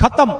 खत्म।